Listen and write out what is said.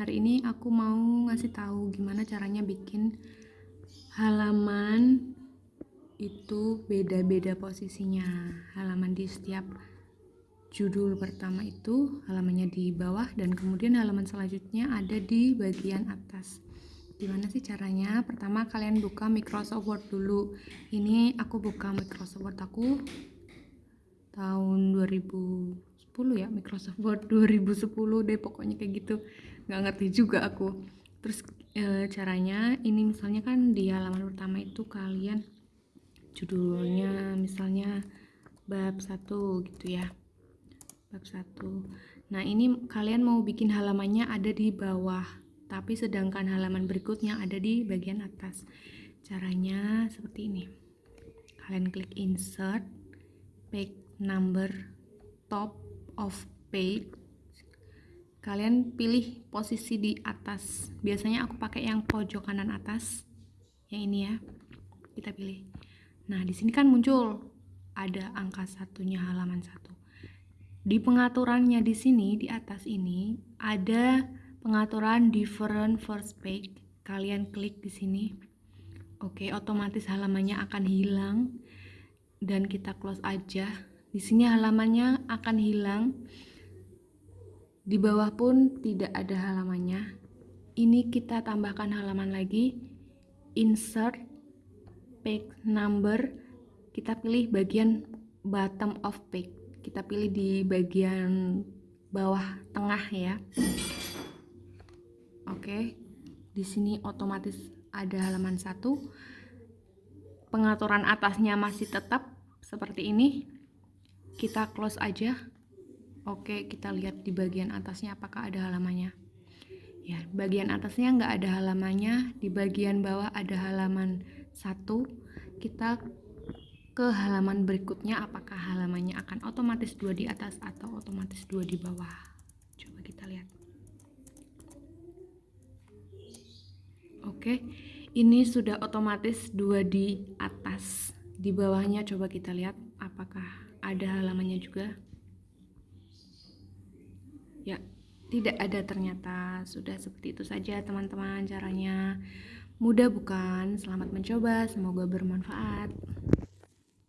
hari ini aku mau ngasih tahu gimana caranya bikin halaman itu beda-beda posisinya. Halaman di setiap judul pertama itu halamannya di bawah dan kemudian halaman selanjutnya ada di bagian atas. Gimana sih caranya? Pertama kalian buka Microsoft Word dulu. Ini aku buka Microsoft Word aku tahun 2000 ya Microsoft Word 2010 deh pokoknya kayak gitu. Nggak ngerti juga aku. Terus e, caranya ini misalnya kan di halaman pertama itu kalian judulnya misalnya bab satu gitu ya. Bab satu. Nah ini kalian mau bikin halamannya ada di bawah tapi sedangkan halaman berikutnya ada di bagian atas. Caranya seperti ini. Kalian klik insert page number top of page kalian pilih posisi di atas. Biasanya aku pakai yang pojok kanan atas yang ini ya. Kita pilih. Nah di sini kan muncul ada angka satunya halaman satu. Di pengaturannya di sini di atas ini ada pengaturan different first page. Kalian klik di sini. Oke otomatis halamannya akan hilang. Dan kita close aja di sini halamannya akan hilang. Di bawah pun tidak ada halamannya. Ini kita tambahkan halaman lagi. Insert page number. Kita pilih bagian bottom of page. Kita pilih di bagian bawah tengah ya. Oke. Di sini otomatis ada halaman satu. Pengaturan atasnya masih tetap seperti ini kita close aja. Oke kita lihat di bagian atasnya apakah ada halamannya. Ya bagian atasnya nggak ada halamannya. Di bagian bawah ada halaman satu. Kita ke halaman berikutnya apakah halamannya akan otomatis dua di atas atau otomatis dua di bawah? Coba kita lihat. Oke ini sudah otomatis dua di atas. Di bawahnya coba kita lihat apakah ada halamannya juga. Ya tidak ada ternyata. Sudah seperti itu saja teman-teman caranya. Mudah bukan? Selamat mencoba semoga bermanfaat